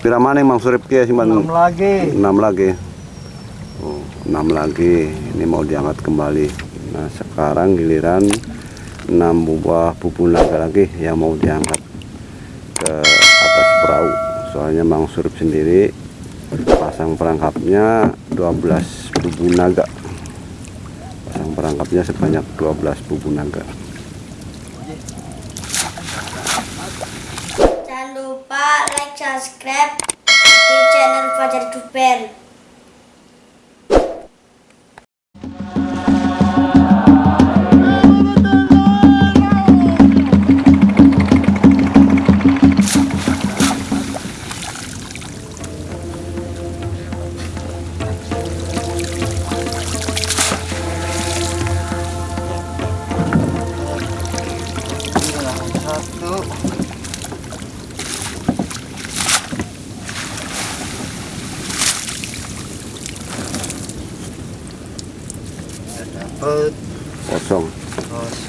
Pira mana Mang Surip kia simpan? enam lagi Enam lagi. Oh, enam lagi. Ini mau diangkat kembali. Nah, sekarang giliran enam buah bubu naga lagi yang mau diangkat ke atas perahu. Soalnya Mang Surip sendiri pasang perangkapnya 12 bubu naga. Pasang perangkapnya sebanyak 12 bubu naga. Subscribe di channel Fajar Duper.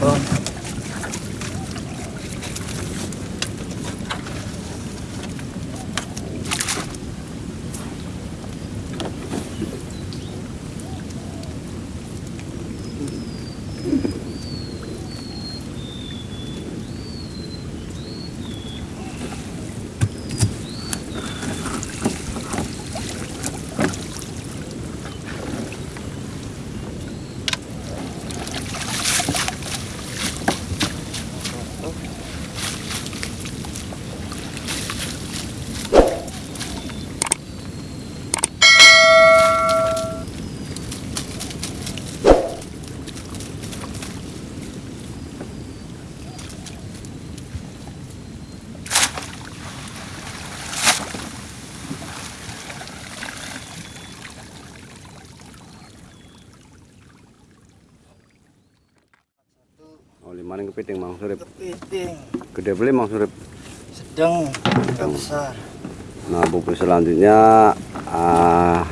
嗯 Lima ring kepiting Mang Surip. kepiting Gede beli Mang Surip. sedang nggak besar Nah, buku selanjutnya ah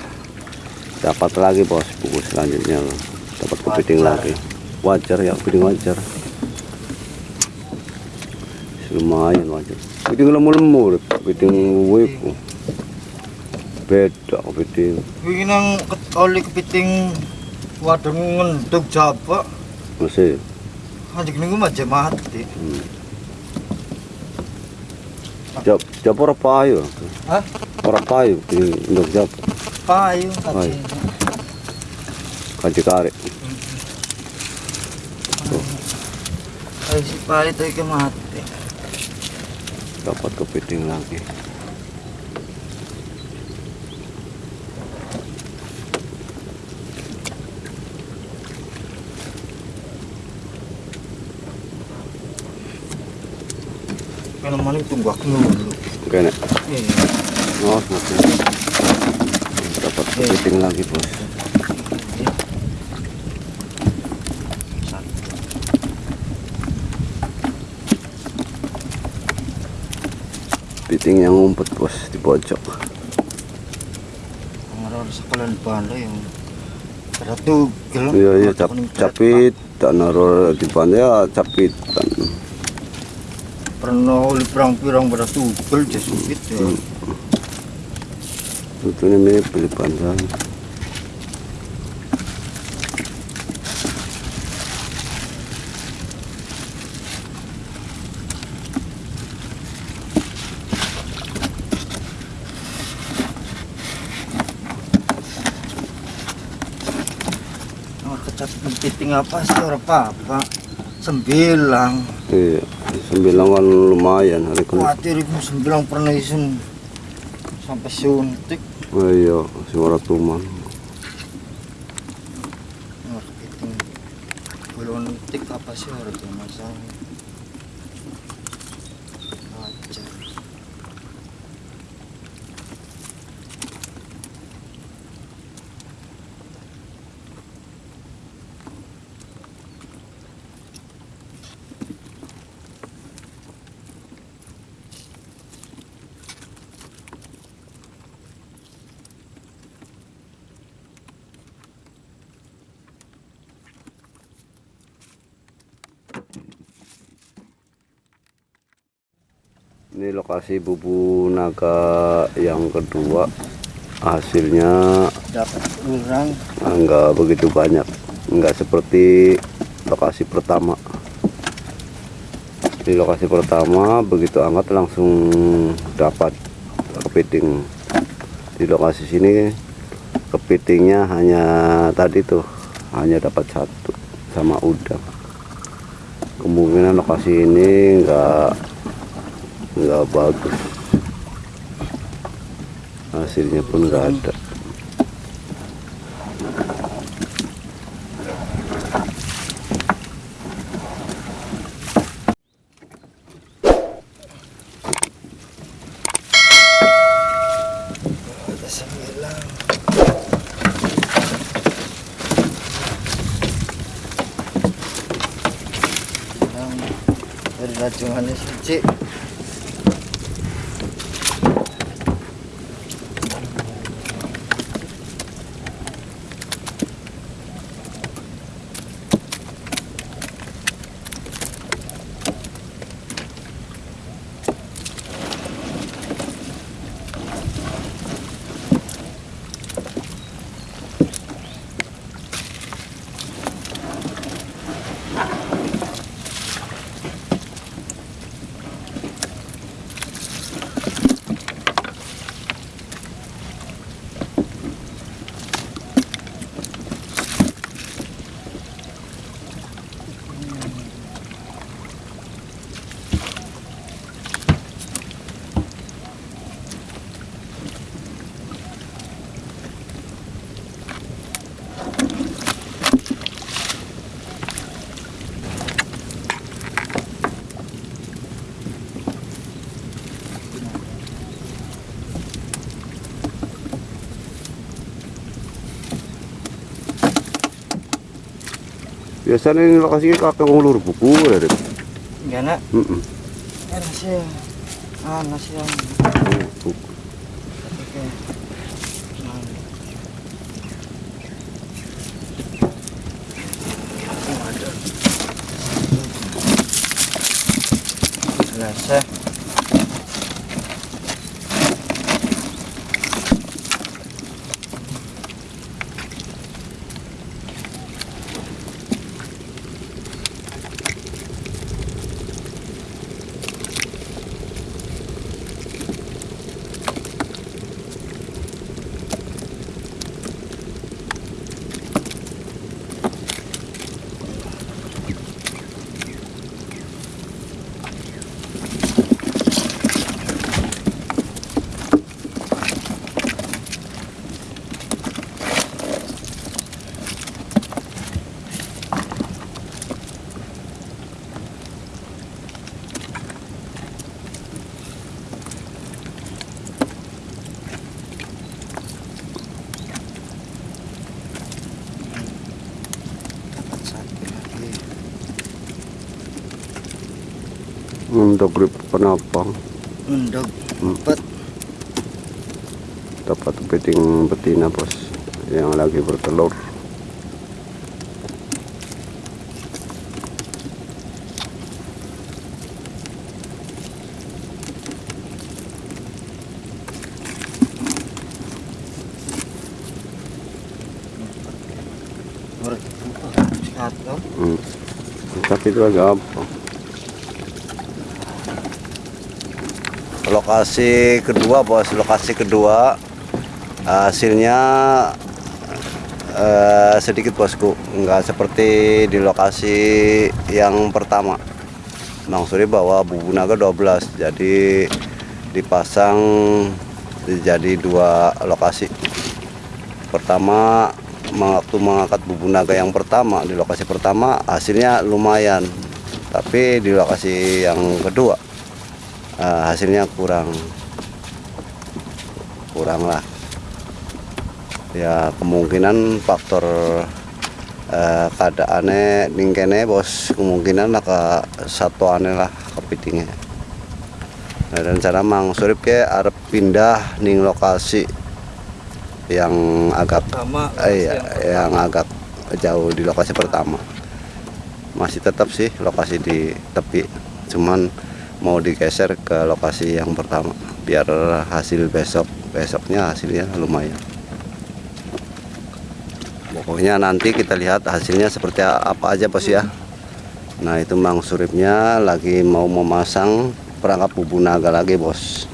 dapat lagi bos buku selanjutnya loh. Dapat kepiting Wajar. lagi. Wajar ya, kepiting wajar. Lumayan wajar. Kepiting lemu-lemu, kepiting wiku. Beda kepiting. ini nang oli kepiting waduh ngenduk jaba Masih. Anjing ini aja mati Hmm. Jap, jap ora payu. Hah? Ora payu untuk jap payu Payu. tadi kaji karek. Ayo si payu tadi ke mati Dapat kepiting lagi. Kalau maling tunggu aku dulu Oke, Nek. iya Oh, oke. Dapat kepiting lagi, Bos. Kepiting yang ngumpet, Bos, di pojok. ngaror sekalian banda yang ada tuh gelap Iya, iya, cap capit, tak naruh di pantai ya capit. Pernah oli perang-perang pada tugel jasupit ya. Itu ini pilih pantai. oh, kecat kepiting apa sih orang apa sembilang. Iya, sembilan kan lumayan hari ini. khawatir itu sembilang pernah isun sampai suntik. Oh iya, suara tuman. belum tik apa sih tuh masalah Ini lokasi bubu naga yang kedua. Hasilnya dapat kurang enggak begitu banyak. Enggak seperti lokasi pertama. Di lokasi pertama begitu angkat langsung dapat kepiting. Di lokasi sini kepitingnya hanya tadi tuh hanya dapat satu sama udang. Kemungkinan lokasi ini enggak nggak bagus. Hasilnya pun nggak ada. Dari rajungannya suci biasanya ini lokasi kakek ngulur buku ya enggak nak. Yang Buku. Oke. Untuk grip penopang Untuk Hmm. empat. dapat kepiting betina bos yang lagi bertelur. Hmm. tapi itu agak apa lokasi kedua bos. Lokasi kedua. Hasilnya eh, sedikit bosku. Nggak seperti di lokasi yang pertama. Bang Suri bawa bubu naga 12 jadi dipasang jadi dua lokasi. Pertama waktu mengangkat bubu naga yang pertama di lokasi pertama hasilnya lumayan. Tapi di lokasi yang kedua eh, hasilnya kurang kurang lah. Ya kemungkinan faktor eh, keadaannya ningkene bos kemungkinan lah ke satu aneh lah kepitingnya nah, dan cara mang surip ke arep pindah ning lokasi yang agak Pertama. eh, iya, yang agak jauh di lokasi pertama. Masih tetap sih lokasi di tepi cuman mau digeser ke lokasi yang pertama biar hasil besok besoknya hasilnya lumayan. Pokoknya nanti kita lihat hasilnya seperti apa aja bos ya. Nah itu Mang Suripnya lagi mau memasang perangkap bubu naga lagi bos.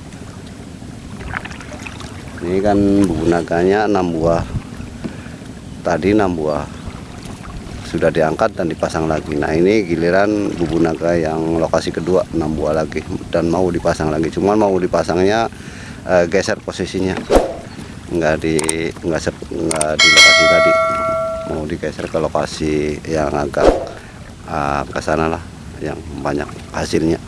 Ini kan bubu naganya 6 buah. Tadi 6 buah sudah diangkat dan dipasang lagi. Nah ini giliran bubu naga yang lokasi kedua 6 buah lagi dan mau dipasang lagi. Cuman mau dipasangnya eh, geser posisinya. Nggak di nggak sep- nggak di lokasi tadi. Mau digeser ke lokasi yang agak uh, ke sana lah yang banyak hasilnya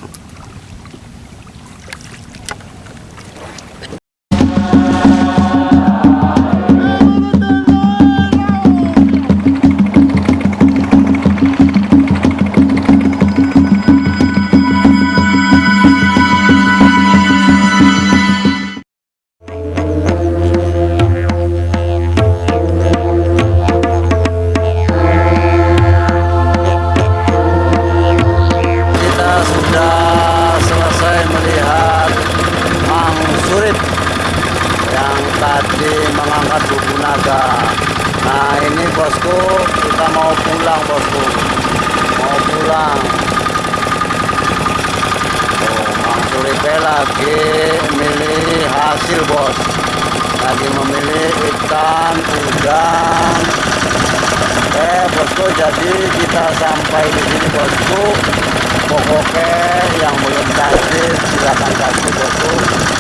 kita mau pulang bosku, mau pulang. Oh, Mang Surip lagi milih hasil bos, lagi memilih ikan, udang, Eh bosku jadi kita sampai di sini bosku. Pokoknya yang belum kasih silakan kasih bosku